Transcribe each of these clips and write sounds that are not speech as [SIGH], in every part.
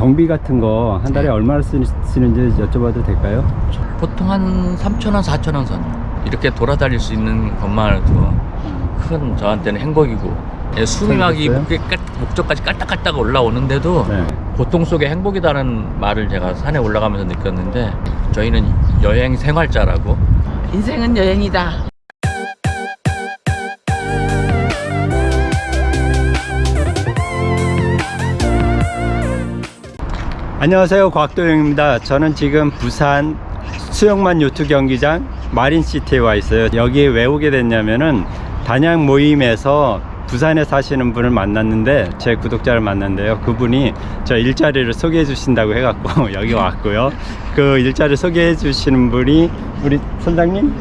경비 같은 거 한 달에 네. 얼마나 쓰, 쓰는지 여쭤봐도 될까요? 보통 한 3,000원, 4,000원 선. 이렇게 돌아다닐 수 있는 것만으로도 큰 저한테는 행복이고 예, 숨이 막 목적까지 깔딱깔딱 올라오는데도 네. 고통 속에 행복이다는 말을 제가 산에 올라가면서 느꼈는데 저희는 여행 생활자라고 인생은 여행이다. 안녕하세요. 곽도영입니다. 저는 지금 부산 수영만 요트 경기장 마린시티에 와 있어요. 여기에 왜 오게 됐냐면은 단양 모임에서 부산에 사시는 분을 만났는데 제 구독자를 만났는데요. 그분이 저 일자리를 소개해 주신다고 해갖고 [LAUGHS] 여기 왔고요. 그 일자리 소개해 주시는 분이 우리 선장님?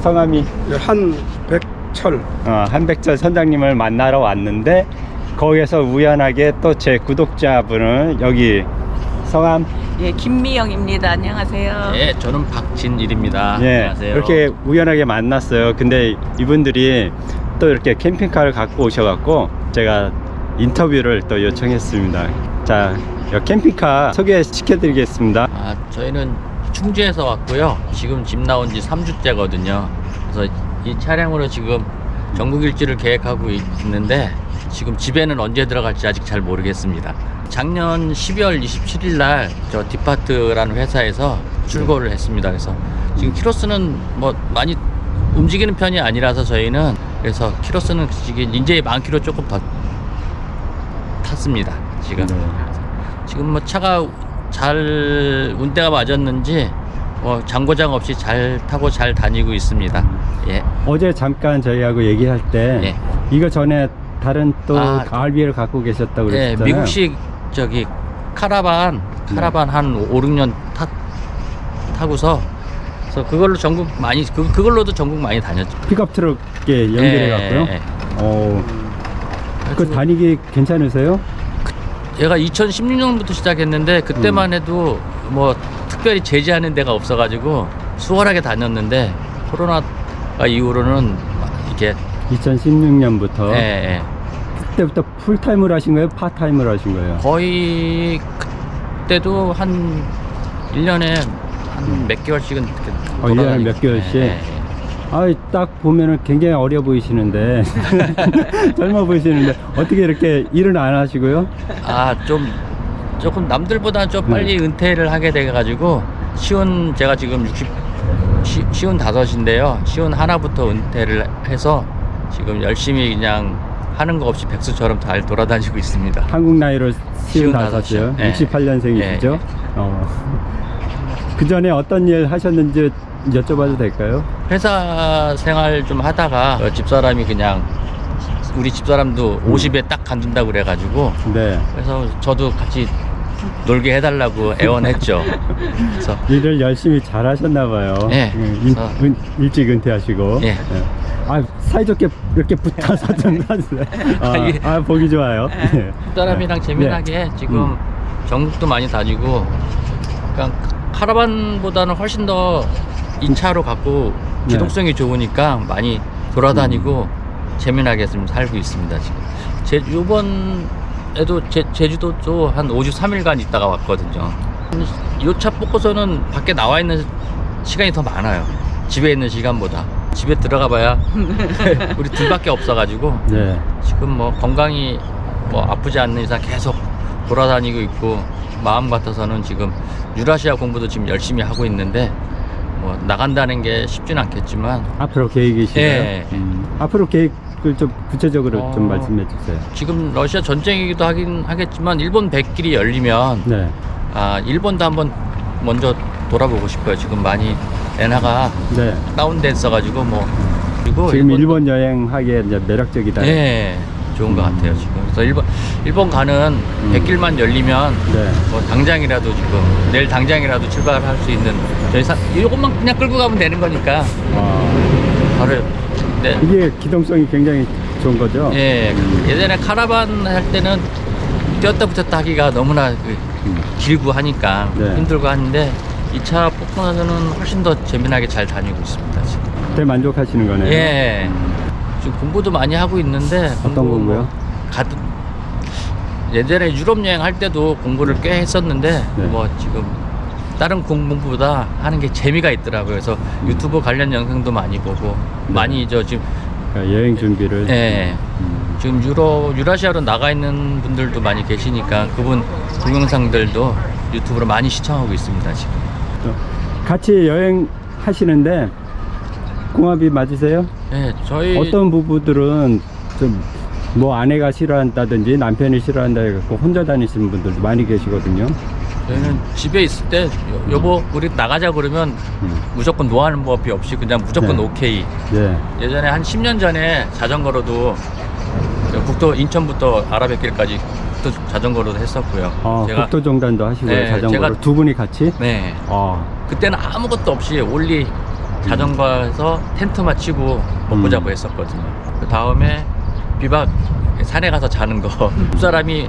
성함이? 한백철. 어, 한백철 선장님을 만나러 왔는데 거기에서 우연하게 또 제 구독자분을 여기 성함 예, 김미영입니다. 안녕하세요. 예 저는 박진일입니다 예 안녕하세요 이렇게 우연하게 만났어요 근데 이분들이 또 이렇게 캠핑카를 갖고 오셔갖고 제가 인터뷰를 또 요청했습니다 자이 캠핑카 소개시켜 드리겠습니다 아, 저희는 충주에서 왔고요. 지금 집 나온 지 3주째거든요. 그래서 이 차량으로 지금 전국 일주를 계획하고 있- 있는데 지금 집에는 언제 들어갈지 아직 잘 모르겠습니다. 작년 12월 27일 날 저 디파트라는 회사에서 출고를 했습니다. 그래서 지금 키로수는 뭐 많이 움직이는 편이 아니라서 저희는 그래서 키로수는 지금 이제 만 킬로 조금 더 탔습니다. 지금. 네. 지금 뭐 차가 잘 운대가 맞았는지 뭐 장고장 없이 잘 타고 잘 다니고 있습니다. 예. 어제 잠깐 저희하고 얘기할 때 예. 이거 전에 다른 또 아, RB를 갖고 계셨다고 예, 그랬잖아요 미국식 저기 카라반 카라반 한 5, 6년 타, 타고서 그래서 그걸로 전국 많이 그, 그걸로도 전국 많이 다녔죠. 픽업 트럭에 연결해 갖고요 예, 예, 예. 어, 그 다니기 괜찮으세요? 얘가 2016년부터 시작했는데 그때만 해도 뭐 특별히 제지하는 데가 없어가지고 수월하게 다녔는데 코로나 이후로는 이게 2016년부터 예, 예. 그때부터 풀타임을 하신 거예요? 파트타임을 하신 거예요? 거의 그때도 한 1년에 한 몇 개월씩은 어, 1년에 돌아다니고. 몇 개월씩? 예, 예, 예. 아, 딱 보면은 굉장히 어려 보이시는데 [LAUGHS] [LAUGHS] 젊어 보이시는데 어떻게 이렇게 일은 안 하시고요? 아, 좀 조금 남들보다 좀 네. 빨리 은퇴를 하게 돼 가지고 시운 제가 지금 60 시, 시운 다섯인데요. 시운 하나부터 은퇴를 해서 지금 열심히 그냥 하는 거 없이 백수처럼 잘 돌아다니고 있습니다. 한국 나이로 쉬운 55이요? 다섯이요. 예. 68년생이시죠? 예, 예. 어. 그 전에 어떤 일 하셨는지 여쭤봐도 될까요? 회사 생활 좀 하다가 어, 집사람이 그냥 우리 집사람도 50에 딱 간둔다고 그래가지고 네. 그래서 저도 같이 놀게 해달라고 애원했죠. 그래서 [LAUGHS] 일을 열심히 잘 하셨나 봐요. 예. 음. 은- 일찍 은퇴하시고. 예. 아, 사이좋게 이렇게 붙어서 [LAUGHS] 좀 하세요. [LAUGHS] 아, 예. 아, 보기 좋아요. 예. 집사람이랑 재미나게 지금 음. 전국도 많이 다니고 그러니까 카라반보다는 훨씬 더이 차로 갖고 네. 기동성이 좋으니까 많이 돌아다니고 재미나게 좀 살고 있습니다 지금 제 요번에도 제, 제주도도 한 5주 3일간 있다가 왔거든요 이차 뽑고서는 밖에 나와 있는 시간이 더 많아요 집에 있는 시간보다 집에 들어가 봐야 [LAUGHS] 우리 둘밖에 없어 가지고 네. 지금 뭐 건강이 뭐 아프지 않는 이상 계속 돌아다니고 있고 마음 같아서는 지금 유라시아 공부도 지금 열심히 하고 있는데 뭐 나간다는 게 쉽진 않겠지만 앞으로 계획이신가요? 예. 음, 앞으로 계획을 좀 구체적으로 어. 좀 말씀해 주세요. 지금 러시아 전쟁이기도 하긴 하겠지만 일본 백길이 열리면 네. 아 일본도 한번 먼저 돌아보고 싶어요. 지금 많이 엔화가 네. 다운돼 있어가지고 뭐 그리고 지금 일본도- 일본 여행하기에 이제 매력적이다. 예 좋은 것 같아요 지금. 그래서 일본 일본 가는 백길만 열리면 네. 뭐 당장이라도 지금 내일 당장이라도 출발할 수 있는 저희 사 이것만 그냥 끌고 가면 되는 거니까 아, 바로 네. 이게 기동성이 굉장히 좋은 거죠? 예 예전에 카라반 할 때는 뛰었다 붙였다 하기가 너무나 그 음. 길고 하니까 네. 힘들고 하는데 이차 나서는 훨씬 더 재미나게 잘 다니고 있습니다 지금. 대만족하시는 거네요. 예 지금 공부도 많이 하고 있는데 어떤 공부 뭐 공부요? 가득 예전에 유럽 여행 할 때도 공부를 꽤 했었는데 네. 뭐 지금 다른 공부보다 하는 게 재미가 있더라고요. 그래서 유튜브 관련 영상도 많이 보고 네. 많이 저 지금 그러니까 여행 준비를. 예. 음. 지금 유럽 유라시아로 나가 있는 분들도 많이 계시니까 그분 동영상들도 유튜브로 많이 시청하고 있습니다 지금. 또 같이 여행 하시는데 궁합이 맞으세요? 예, 저희 어떤 부부들은 좀 뭐 아내가 싫어한다든지 남편이 싫어한다 해갖고 혼자 다니시는 분들도 많이 계시거든요. 저희는 집에 있을 때 여- 여보 우리 나가자 그러면 음. 무조건 노하는 법이 없이 그냥 무조건 네. 오케이. 예. 예전에 한 10년 전에 자전거로도 국도 인천부터 아라뱃길까지 또 자전거로도 했었고요. 아, 제가 국토종단도 하시고요. 네, 자전거로 제가- 두 분이 같이. 네 아, 그때는 아무것도 없이 올리 자전거에서 텐트만 치고 먹고 음. 자고 했었거든요. 그 다음에 비박 산에 가서 자는 거 [LAUGHS] 집사람이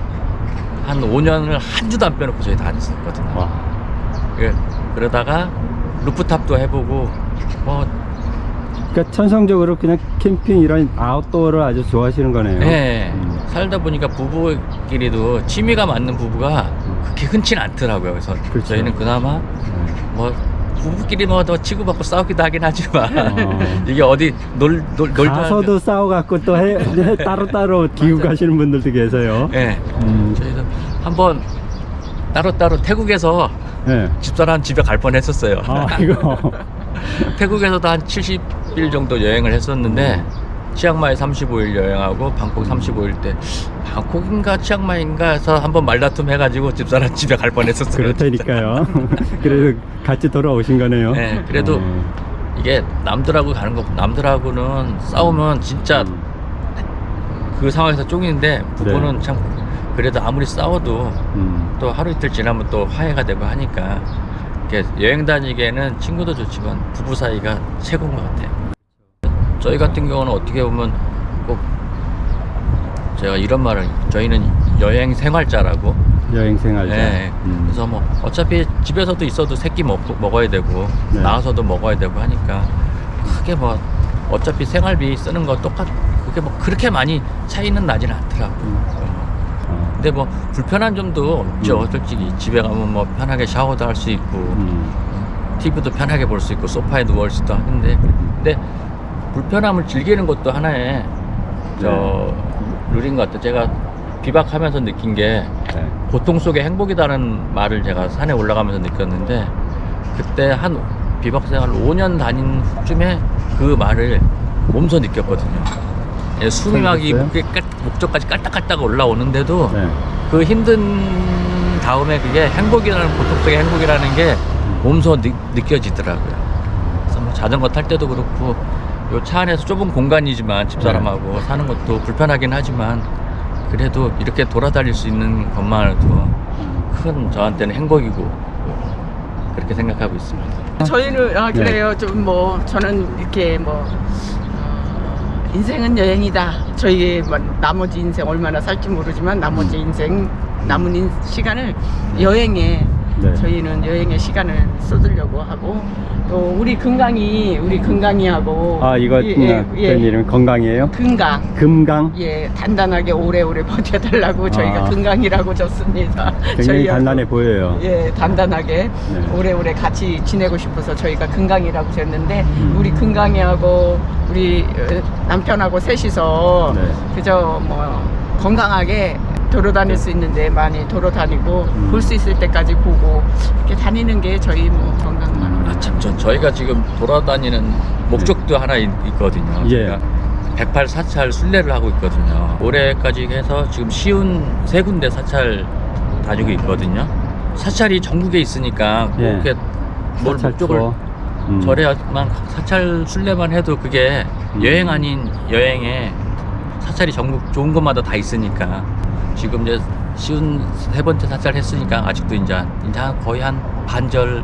한 5년을 한 주도 안 빼놓고 저희 다녔었거든요. 와. 그, 그러다가 루프탑도 해보고 뭐 그러니까 천성적으로 그냥 캠핑 이런 아웃도어를 아주 좋아하시는 거네요. 네, 음. 살다 보니까 부부끼리도 취미가 맞는 부부가 그렇게 흔치는 않더라고요. 그래서 그렇죠. 저희는 그나마 네. 뭐 부부끼리 뭐더 치고받고 싸우기도 하긴 하지만 어. [LAUGHS] 이게 어디 놀, 놀, 놀다 가서도 싸워갖고 또 해, 해- [LAUGHS] 따로 따로 기우 가시는 분들도 계세요. 예. 음. 저희도 한번 따로따로 태국에서 네. 집사람 집에 갈 뻔했었어요. 아, 이거. [LAUGHS] 태국에서도 한 70 일 정도 여행을 했었는데 치앙마이 35일 여행하고 방콕 35일 때 방콕인가 치앙마이인가 해서 한번 말다툼 해가지고 집사람 집에 갈 뻔했었어요. 그렇다니까요. [LAUGHS] 그래도 같이 돌아오신 거네요. 네, 그래도 어. 이게 남들하고 가는 거 남들하고는 싸우면 진짜 음. 그 상황에서 쫑이는데 부부는 네. 참 그래도 아무리 싸워도 음. 또 하루 이틀 지나면 또 화해가 되고 하니까 여행 다니기에는 친구도 좋지만 부부 사이가 최고인 것 같아요. 저희 같은 경우는 어떻게 보면 꼭 제가 이런 말을 저희는 여행 생활자라고 여행 생활자. 네. 음. 그래서 뭐 어차피 집에서도 있어도 새끼 먹, 먹어야 되고 네. 나가서도 먹어야 되고 하니까 크게 뭐 어차피 생활비 쓰는 거 똑같 그게 뭐 그렇게 많이 차이는 나지는 않더라고요. 어. 근데 뭐 불편한 점도 없죠. 음. 솔직히 집에 가면 뭐 편하게 샤워도 할 수 있고 음. TV도 편하게 볼 수 있고 소파에 누워 있어도 하는데 근데 불편함을 즐기는 것도 하나의 저 룰인 것 같아요. 제가 비박하면서 느낀 게 네. 고통 속에 행복이다는 말을 제가 산에 올라가면서 느꼈는데 그때 한 비박 생활 5년 다닌 후쯤에 그 말을 몸소 느꼈거든요. 예, 숨이 막이 그랬어요? 목적까지 깔딱깔딱 올라오는데도 네. 그 힘든 다음에 그게 행복이라는 고통 속의 행복이라는 게 몸소 느, 느껴지더라고요. 그래서 뭐 자전거 탈 때도 그렇고 요 차 안에서 좁은 공간이지만 집사람하고 네. 사는 것도 불편하긴 하지만 그래도 이렇게 돌아다닐 수 있는 것만으로도 큰 저한테는 행복이고 그렇게 생각하고 있습니다. 저희는 아 네. 그래요. 좀 뭐 저는 이렇게 뭐 어, 인생은 여행이다. 저희 뭐 나머지 인생 얼마나 살지 모르지만 나머지 인생 남은 인, 시간을 여행에 네. 저희는 여행에 시간을 쏟으려고 하고 또 우리 건강이 우리 건강이하고 아, 이거 예, 예, 예, 예. 이름 건강이에요? 건강 금강? 예 단단하게 오래오래 [LAUGHS] 버텨달라고 저희가 아. 건강이라고 줬습니다. 굉장히 단단해 보여요. 예, 단단하게 네. 오래오래 같이 지내고 싶어서 저희가 건강이라고 줬는데 음. 우리 건강이하고 우리 어, 남편하고 셋이서 네. 그저 뭐 건강하게 도로 다닐 수 있는데 많이 도로 다니고 음. 볼수 있을 때까지 보고 이렇게 다니는 게 저희 뭐 건강만 아, 참, 저, 저희가 지금 돌아다니는 목적도 하나 있, 거든요 예. 108 사찰 순례를 하고 있거든요. 올해까지 해서 지금 쉬운 세 군데 사찰 다니고 있거든요. 사찰이 전국에 있으니까 예. 그렇게 뭘 사찰 목적을. 음. 절에만 사찰 순례만 해도 그게 음. 여행 아닌 여행에 사찰이 전국 좋은 곳마다 다 있으니까 지금 이제 쉬운 세 번째 사찰 했으니까 아직도 이제 이제 한 거의 한 반절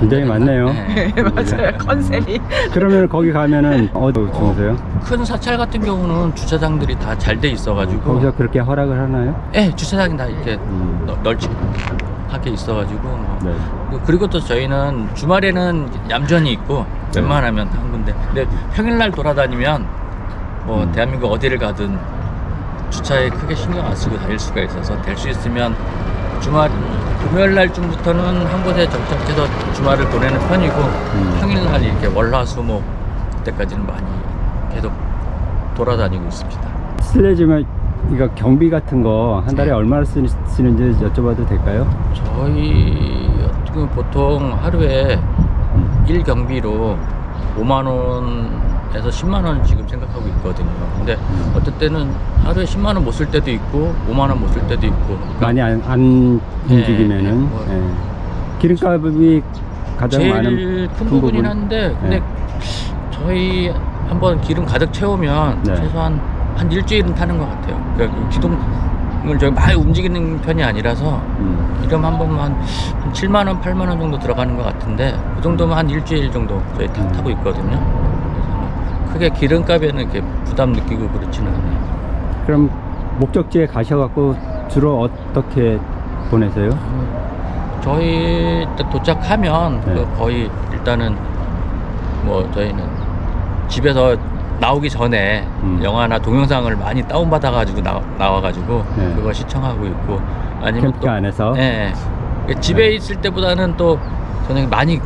굉장히 많네요. 네. [LAUGHS] 맞아요 컨셉이 그러면 거기 가면은 어디 주무세요? 큰 사찰 같은 경우는 주차장들이 다 잘 돼 있어가지고 거기서 그렇게 허락을 하나요? 예 주차장이 다 이렇게 음. 널- 널찍하게 있어가지고 뭐. 네. 그리고 또 저희는 주말에는 얌전히 있고 네. 웬만하면 한 군데 근데 평일날 돌아다니면 뭐 음. 대한민국 어디를 가든 주차에 크게 신경 안 쓰고 다닐 수가 있어서 될 수 있으면 주말 금요일 날쯤부터는 한 곳에 정착해서 주말을 보내는 편이고 음. 평일 날 이렇게 월화수목 그때까지는 많이 계속 돌아다니고 있습니다. 실례지만 이거 경비 같은 거 한 달에 얼마나 쓰, 쓰는지 여쭤봐도 될까요? 저희 보통 하루에 음. 1경비로 5만 원 에서 10만 원 지금 생각하고 있거든요. 근데 음. 어떨 때는 하루에 10만 원 못 쓸 때도 있고 5만 원 못 쓸 때도 있고 그러니까 많이 안, 안 예, 움직이면은 뭐. 예. 기름값이 가장 많은 제일 큰 부분. 부분이긴 한데 근데 예. 저희 한번 기름 가득 채우면 네. 최소한 한 일주일은 타는 것 같아요. 그러니까 기동을 저희 많이 움직이는 편이 아니라서 음. 기름 한 번만 한 7만 원, 8만 원 정도 들어가는 것 같은데 그 정도면 한 일주일 정도 저희 타, 음. 타고 있거든요. 크게 기름값에는 이렇게 부담 느끼고 그렇지는 않아요. 그럼 목적지에 가셔갖고 주로 어떻게 보내세요? 저희 딱 도착하면 네. 그 거의 일단은 뭐 저희는 집에서 나오기 전에 음. 영화나 동영상을 많이 다운받아 가지고 나와 가지고 네. 그거 시청하고 있고 아니면 캠핑 또 안에서 예, 예. 집에 네. 있을 때보다는 또 저는 많이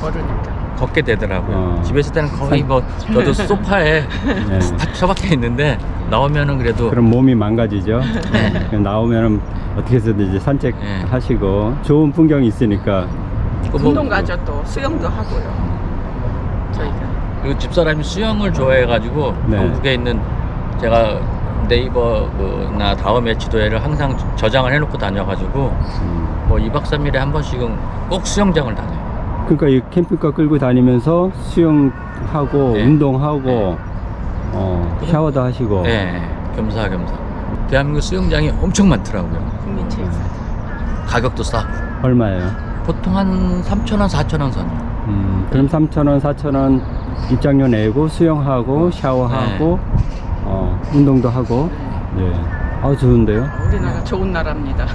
걸으니까. 걷게 되더라고요. 어. 집에 있을 때는 거의 뭐 저도 소파에 [LAUGHS] 네. 딱 처박혀 있는데 나오면은 그래도 그럼 몸이 망가지죠. 네. 나오면은 어떻게 해서든지 네. 산책하시고 좋은 풍경이 있으니까 그 뭐- 운동 가죠 또 수영도 하고요. 저희가. 그 집사람이 수영을 좋아해가지고 네. 한국에 있는 제가 네이버나 다음에 지도에를 항상 저장을 해놓고 다녀가지고 음. 뭐 2박 3일에 한 번씩은 꼭 수영장을 다녀요. 그러니까 이 캠핑카 끌고 다니면서 수영하고 네. 운동하고 네. 어, 샤워도 하시고 네, 겸사겸사. 대한민국 수영장이 엄청 많더라고요. 국민체육사. 가격도 싸고 얼마예요? 보통 한 3,000원, 4,000원 선이요. 음, 그럼 3,000원, 4,000원 입장료 내고 수영하고 샤워하고 어, 운동도 하고 예. 아 좋은데요? 우리나라 좋은 나라입니다.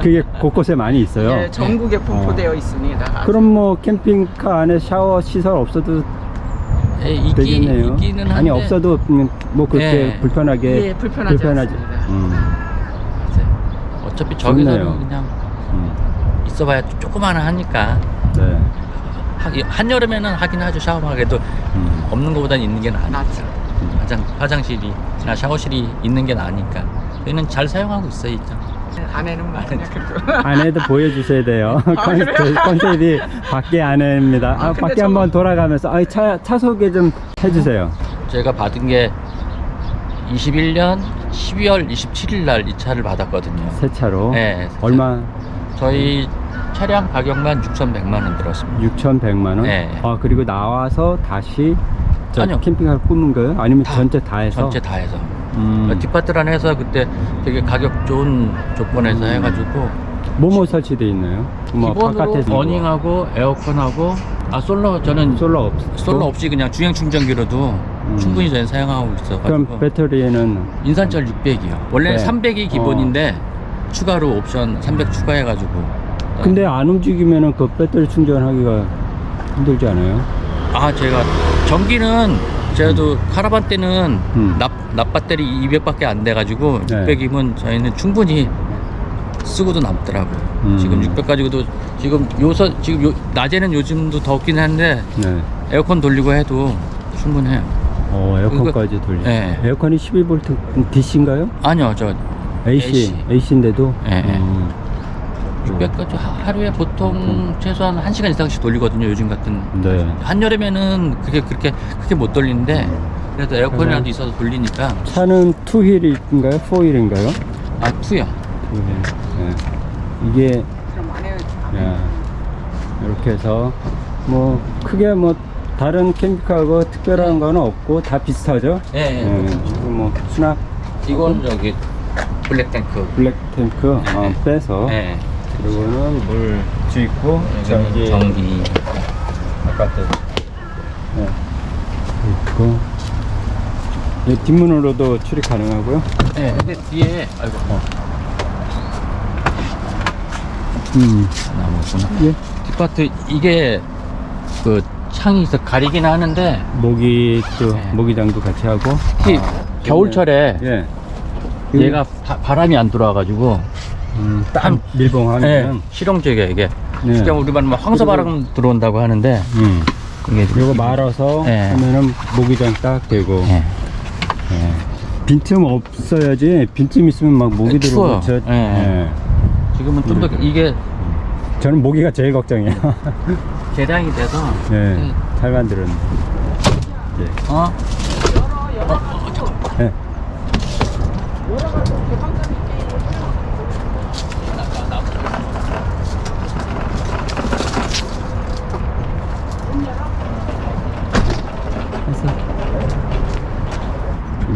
그게 곳곳에 많이 있어요. 예, 전국에 분포되어 있습니다. 아주. 그럼 뭐 캠핑카 안에 샤워 시설 없어도 예, 있기, 되겠네요. 있기는 아니 없어도 음, 뭐 그렇게 예. 불편하게 예, 불편하지 않습니다. 음, 어차피 저기서는 좋네요. 그냥 음, 있어봐야 조그마한 하니까 네. 하- 한여름에는 하긴 하죠 샤워하게도 음, 없는 것보다는 있는 게 나아 낫죠. 화장, 화장실이나 샤워실이 있는 게 나으니까 저희는 잘 사용하고 있어요 아내는 말이냐 그래도. 안에도 보여주셔야 돼요. [LAUGHS] 아, 그래요? 컨셉, 컨셉 이 밖에 안에입니다. 아, 아, 밖에 저거- 한번 돌아가면서 아, 차, 차 소개 좀 해주세요. 제가 받은 게 21년 12월 27일 날 이 차를 받았거든요 새 차로 네, 얼마? 저희 차량 가격만 6,100만 원 들었습니다 6,100만 원. 네. 아 그리고 나와서 다시 저 아니요. 캠핑카를 꾸는 거예요? 아니면 다, 전체 다 해서? 전체 다 해서 음, 디파트란 해서 그때 되게 가격 좋은 조건에서 음. 해가지고 뭐뭐 설치돼 있나요? 뭐 기본으로 어닝하고 에어컨하고 아 솔로 저는 솔로 없 솔로 없이 그냥 주행 충전기로도 충분히 저는 사용하고 있어가지고 그럼 배터리에는 인산철 600이요. 원래는 네. 300이 기본인데 추가로 옵션 300 추가해가지고. 근데 안 움직이면은 그 배터리 충전하기가 힘들지 않아요? 아 제가 전기는 제가도 카라반 때는 음. 납, 납 배터리 200밖에 안 돼가지고 네. 600이면 저희는 충분히 쓰고도 남더라고요. 음. 지금 600 가지고도 지금 요서 지금 요, 낮에는 요즘도 덥긴 한데 네. 에어컨 돌리고 해도 충분해요. 어 에어컨까지 돌리. 네. 에어컨이 12V DC인가요? 아니요 저 AC AC. AC인데도. 네. 음. 600까지 하루에 보통 최소한 1시간 이상씩 돌리거든요 요즘 같은 네. 한여름에는 그게 그렇게 크게 못 돌리는데 그래도 에어컨이라도 그래서- 있어서 돌리니까 차는 투휠인가요? 포휠인가요? 아 투요 투휠. 네. 이게 야, 이렇게 해서 뭐 크게 뭐 다른 캠핑카하고 특별한 거는 없고 다 비슷하죠? 예, 예. 네, 지금 뭐 수납 이건 저기 블랙탱크 블랙 탱크 어, 네. 빼서 예 그리고는 물 주입구 저기 전기 바깥에 네. 있고 이 뒷문으로도 출입 가능하고요. 예 근데 뒤에 아이고 어. 음, 나무구나 예. 뒷파트 이게 그 창이 있어 가리긴 하는데 모기 또 네. 모기장도 같이 하고 특히 겨울철에 예. 얘가 바, 람이안 들어와 가지고 음, 딱 밀봉하면 네, 실용적이야 이게. 네. 그냥 우리 말로 황소바람 들어온다고 하는데 음. 이게 요거 말아서 네. 하면은 모기장 딱 되고 예. 예. 빈틈 없어야지 빈틈 있으면 막 모기. 들어오고 저, 예. 예. 지금은 좀 더 이게 저는 모기가 제일 걱정이에요 [LAUGHS] 개량이 돼서 예. 잘 만들었네 예. 어? 예.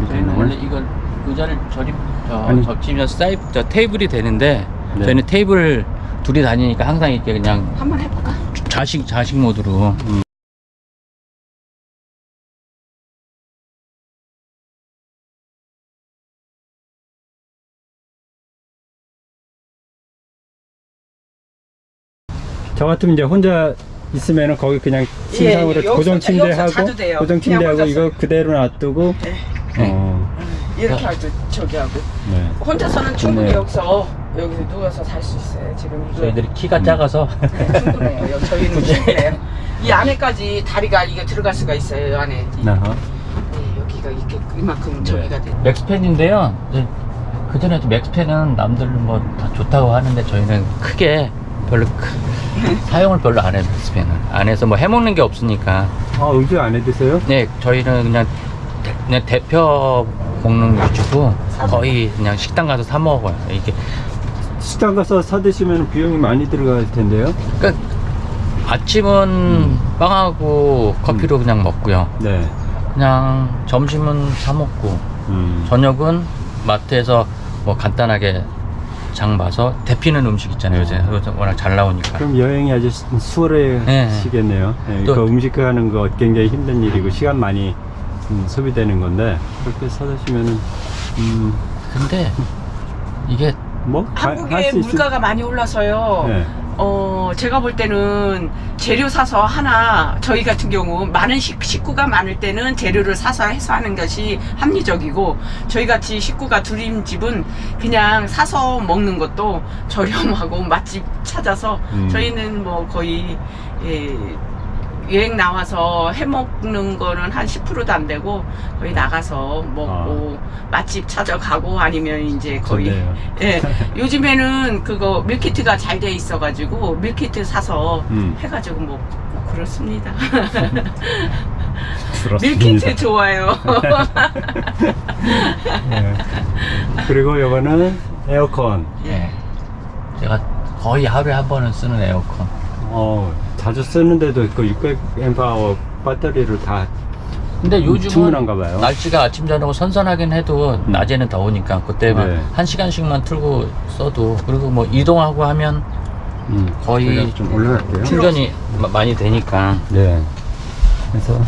저희는 원래 이걸 저리 저, 아니. 접치면 사이 저 테이블이 되는데 네. 저희는 테이블 둘이 다니니까 항상 이렇게 그냥 한번 해볼까? 좌식 좌식 모드로 저 같으면 이제 혼자 있으면은 거기 그냥 침상으로 예, 고정 자- 침대 여기서 하고 자도 돼요. 고정 그냥 침대 하고 혼자서. 이거 그대로 놔두고 네. 어, 이렇게 하고 저기 하고 네. 혼자서는 충분히. 여기서 여기서 누워서 살 수 있어요. 지금 이거 저희들이 키가 작아서 [LAUGHS] 네, 충분해요. 저희는 충분해요. 이 안에까지 다리가 이게 들어갈 수가 있어요. 이 안에. 네, 여기가 이렇게 이만큼 네. 저기가 돼. 맥스팬인데요. 그 전에 맥스팬은 남들 뭐다 좋다고 하는데 저희는 크게 별로 크, [LAUGHS] 사용을 별로 안 해요 맥스팬을 안에서 뭐 해먹는 게 없으니까 아 음식 안 해 드세요? 네 저희는 그냥 대, 그냥 대표 먹는 위주고 거의 그냥 식당 가서 사 먹어요 이게 식당 가서 사 드시면 비용이 많이 들어갈 텐데요. 그러니까 아침은 빵하고 커피로 그냥 먹고요 네. 그냥 점심은 사 먹고 음. 저녁은 마트에서 뭐 간단하게 장 봐서 데피는 음식 있잖아요 요새 워낙 잘 나오니까 그럼 여행이 아주 수- 수월해지겠네요. 네. 또- 그 음식 하는 거 굉장히 힘든 일이고 시간 많이 음, 소비되는 건데 그렇게 사 드시면은 음, 근데 이게 뭐 한국에 물가가 많이 올라서요. 네. 어, 제가 볼 때는 재료 사서 하나, 저희 같은 경우 많은 식, 식구가 많을 때는 재료를 사서 해서 하는 것이 합리적이고, 저희 같이 식구가 둘인 집은 그냥 사서 먹는 것도 저렴하고 맛집 찾아서, 음. 저희는 뭐 거의, 예, 여행 나와서 해 먹는 거는 한 10%도 안 되고 거의 나가서 먹고 맛집 찾아가고 아니면 이제 거의 좋네요. 예, [LAUGHS] 요즘에는 그거 밀키트가 잘 돼 있어 가지고 밀키트 사서 음. 해가지고 뭐 그렇습니다. 부럽습니다. [LAUGHS] [LAUGHS] 밀키트 좋아요. 네. 그리고 이거는 에어컨. 예. 제가 거의 하루에 한 번은 쓰는 에어컨 어, 자주 쓰는데도 그 600앰프아워 배터리를 다 근데 요즘은 봐요. 날씨가 아침 저녁 선선하긴 해도 낮에는 더우니까 그때만 네. 한 시간씩만 틀고 써도 그리고 뭐 이동하고 하면 음, 거의 좀 올라갈게요. 충전이 마- 많이 되니까 네. 그래서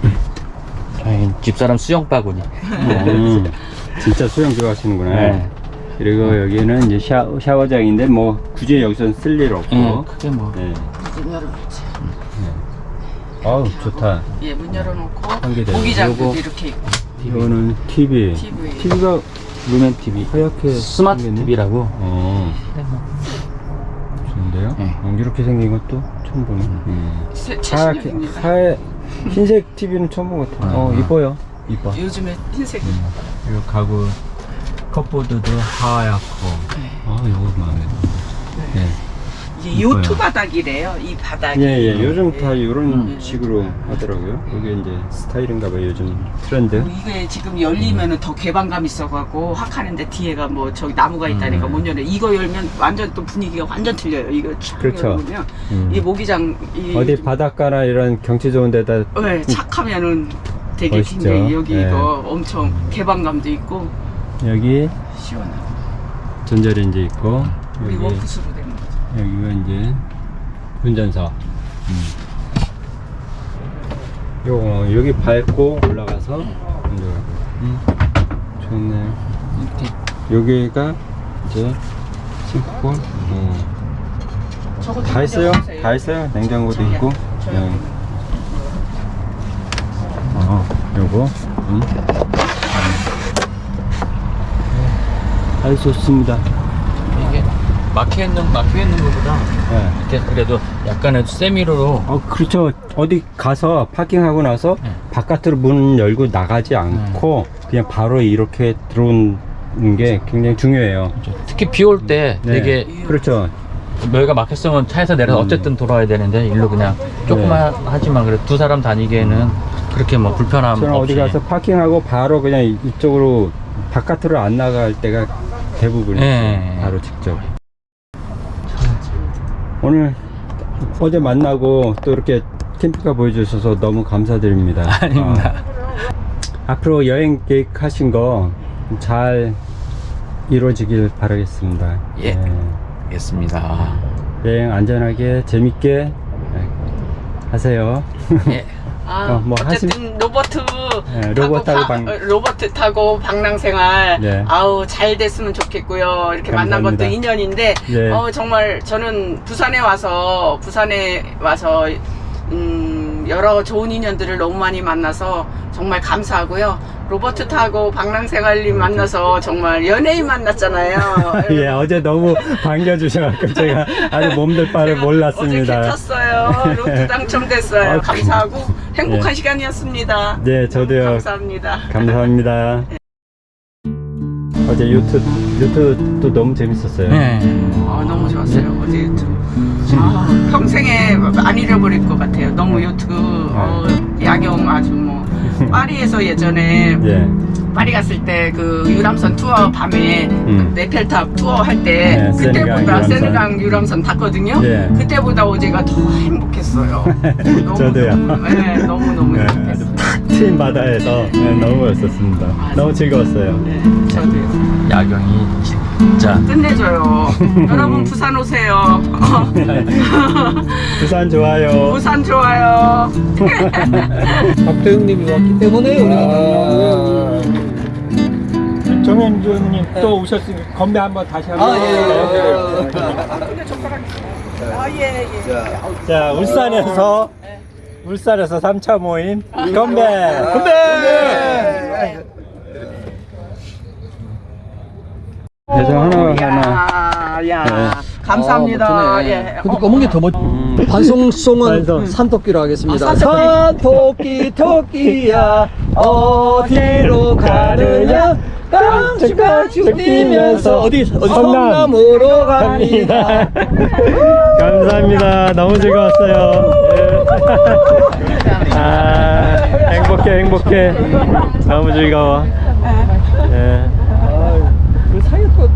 [CLEARS THROAT] 저희 집사람 수영 바구니 음, 진짜 수영 좋아하시는구나. 네. 그리고 여기는 이제 샤, 샤워장인데 뭐 굳이 여기서 쓸 일 없고. 예, 크게 뭐 네. 문 열어놓지. 아우 좋다. 예, 문 열어놓고 모기장도 이렇게 있고 이거는 TV. TV. TV가 루멘 TV 하얗게 스마트 생겼네. TV라고 어, 좋은데요? 네. 어, 이렇게 생긴 것도 처음 보네. 음. 새- 하얗게. 하얘, 흰색 TV는 처음 본 것 같아. 어, 아. 이뻐요. 이뻐. 요즘에 흰색 그리고 가구 컵보드도 하얗고. 네. 아, 이거 마음에 들어. 네. 이뻐요. 요트 바닥이래요. 이 바닥이. 예, 예. 요즘 다 예. 이런 음. 식으로 하더라고요. 이게 이제 스타일인가 봐요. 요즘 트렌드. 이게 지금 열리면 은 더 개방감 있어갖고 확 하는데 뒤에가 뭐 저기 나무가 있다니까 음. 못 열려. 이거 열면 완전 또 분위기가 완전 틀려요. 이거 촥 그렇죠. 열면 음. 이 모기장 이 어디 바닷가나 이런 경치 좋은 데다 네, 착하면은 되게. 굉장히 여기 네. 이거 엄청 개방감도 있고 여기 시원하고 전자레인지 있고 여기 거죠. 여기가 이제 운전석. 요 여기 밟고 올라가서 운전하고. 음, 좋네. 여기가 이제 싱크볼. 어. 다 있어요. 다 있어요. 냉장고도. 있고. 네. 어, 요거. 음. 아주 좋습니다. 이게 막혀 있는 막혀 있는 것보다 네. 이렇게 그래도 약간의 세미로로 어, 그렇죠. 어디 가서 파킹하고 나서 네. 바깥으로 문 열고 나가지 않고 그냥 바로 이렇게 들어오는 게 굉장히 중요해요. 특히 비 올때 네. 되게 그렇죠. 여기가 막혔으면 차에서 내려서 음. 어쨌든 돌아야 되는데 일로 그냥 조금만 하지만 그래 두 사람 다니기에는 그렇게 뭐 불편함 저는 없이 어디 가서 파킹하고 바로 그냥 이- 이쪽으로 바깥으로 안 나갈 때가 대부분이에요. 네. 바로 직접. 오늘 어제 만나고 또 이렇게 캠핑카 보여주셔서 너무 감사드립니다. [LAUGHS] 아닙니다. 어, 앞으로 여행 계획하신 거 잘 이루어지길 바라겠습니다. 예. 네. 알겠습니다. 여행 안전하게 재밌게 네, 하세요. 예. [LAUGHS] 아, 어, 뭐 어쨌든 로버트 네, 로버트 타고 바- 방- 어, 로버트 타고 방랑생활 네. 아우 잘 됐으면 좋겠고요. 이렇게 만난 것도 감사합니다. 인연인데 네. 어, 정말 저는 부산에 와서 부산에 와서 음, 여러 좋은 인연들을 너무 많이 만나서 정말 감사하고요. 로버트 타고 방랑생활님 만나서 정말 연예인 만났잖아요. [LAUGHS] 예, 어제 너무 반겨주셔갖고 제가 아주 몸둘 바를 어제 몰랐습니다. 개 탔어요. 로또 당첨됐어요. 아, 감사하고 행복한 예. 시간이었습니다. 네, 저도요. 감사합니다. 감사합니다. 어제 유튜브 유튜브도 너무 재밌었어요. 네. 아, 너무 좋았어요. 어제 유튜브. 아, 평생에 안 잃어버릴 것 같아요. 너무 유튜브 어, 야경 아주 뭐 [LAUGHS] 파리에서 예전에 예. 파리 갔을 때 그 유람선 투어 밤에 음. 네펠탑 투어 할때 네, 그때보다. 세네강 유람선 탔거든요. 네. 그때보다 어제가 더 행복했어요. [LAUGHS] 너무, 저도요. 네, 너무 너무 네, 행복했어요. 트인 바다에서 네, 너무 멋있었습니다. 너무 즐거웠어요. 네, 저도요. 야경이 진짜 끝내줘요. [LAUGHS] 여러분 부산 오세요. [LAUGHS] 부산 좋아요. 부산 좋아요. [LAUGHS] 박대웅님이 왔기 때문에 우리가 정현주님 또 오셨으니 건배 한번 다시 한번. 해주세요. 아, 예, 예. 자, 울산에서 울산에서 3차 모임 건배. 건배. 그래서 하나 하나. 야, 야. 네. 감사합니다. 아. 예. 근데 검은 게 더 멋. 음. 반송송은 반송. 산토끼로 하겠습니다. 아, 산토끼. 토끼야 어디로 가느냐 깡충깡충 뛰면서 어디 어디 성남. 성남으로 갑니다. [LAUGHS] 감사합니다. 너무 즐거웠어요. 예. 아, 행복해, 행복해. 너무 즐거워. 예. 그 사이에 또